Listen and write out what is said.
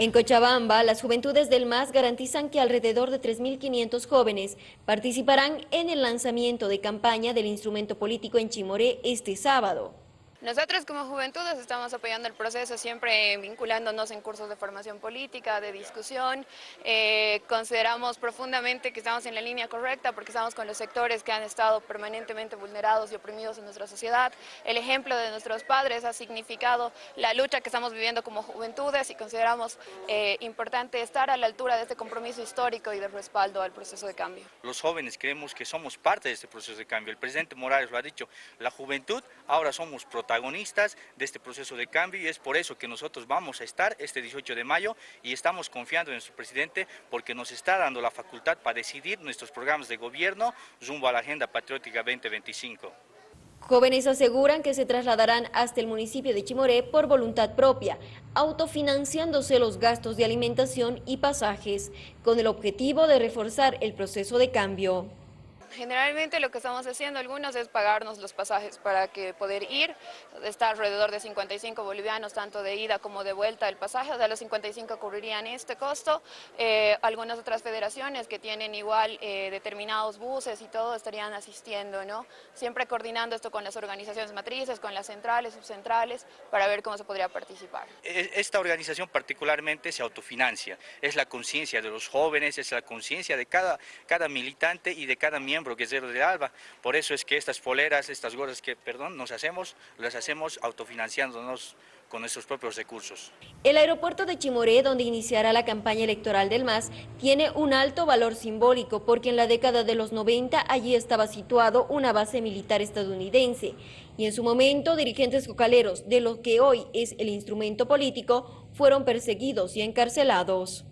En Cochabamba, las juventudes del MAS garantizan que alrededor de 3.500 jóvenes participarán en el lanzamiento de campaña del instrumento político en Chimoré este sábado. Nosotros como juventudes estamos apoyando el proceso, siempre vinculándonos en cursos de formación política, de discusión. Eh, consideramos profundamente que estamos en la línea correcta porque estamos con los sectores que han estado permanentemente vulnerados y oprimidos en nuestra sociedad. El ejemplo de nuestros padres ha significado la lucha que estamos viviendo como juventudes y consideramos eh, importante estar a la altura de este compromiso histórico y de respaldo al proceso de cambio. Los jóvenes creemos que somos parte de este proceso de cambio. El presidente Morales lo ha dicho, la juventud ahora somos protagonistas protagonistas de este proceso de cambio y es por eso que nosotros vamos a estar este 18 de mayo y estamos confiando en nuestro presidente porque nos está dando la facultad para decidir nuestros programas de gobierno rumbo a la Agenda Patriótica 2025. Jóvenes aseguran que se trasladarán hasta el municipio de Chimoré por voluntad propia, autofinanciándose los gastos de alimentación y pasajes, con el objetivo de reforzar el proceso de cambio. Generalmente lo que estamos haciendo algunos es pagarnos los pasajes para que poder ir, está alrededor de 55 bolivianos, tanto de ida como de vuelta el pasaje, de los 55 cubrirían este costo, eh, algunas otras federaciones que tienen igual eh, determinados buses y todo estarían asistiendo, ¿no? Siempre coordinando esto con las organizaciones matrices, con las centrales, subcentrales, para ver cómo se podría participar. E, esta organización particularmente se autofinancia, es la conciencia de los jóvenes, es la conciencia de cada, cada militante y de cada miembro miembro guerrero de Alba. Por eso es que estas poleras, estas gorras que, perdón, nos hacemos, las hacemos autofinanciándonos con nuestros propios recursos. El aeropuerto de Chimoré, donde iniciará la campaña electoral del MAS, tiene un alto valor simbólico porque en la década de los 90 allí estaba situado una base militar estadounidense y en su momento dirigentes cocaleros de lo que hoy es el instrumento político fueron perseguidos y encarcelados.